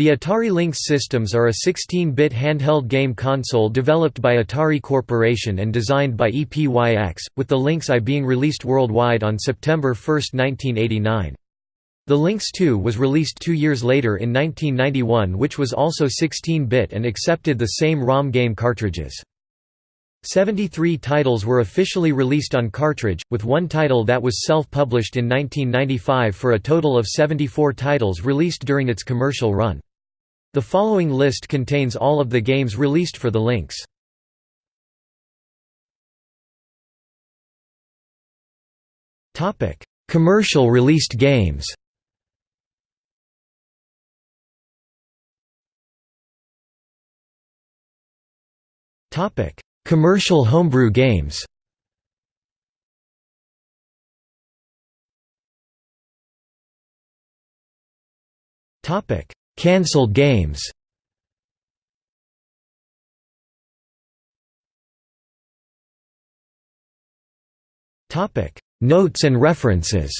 The Atari Lynx systems are a 16-bit handheld game console developed by Atari Corporation and designed by EPYX, with the Lynx I being released worldwide on September 1, 1989. The Lynx 2 was released two years later in 1991 which was also 16-bit and accepted the same ROM game cartridges. 73 titles were officially released on cartridge, with one title that was self-published in 1995 for a total of 74 titles released during its commercial run. The following list contains all of the games released for the Lynx. Commercial released games. Topic. Commercial homebrew games Cancelled games. Notes and references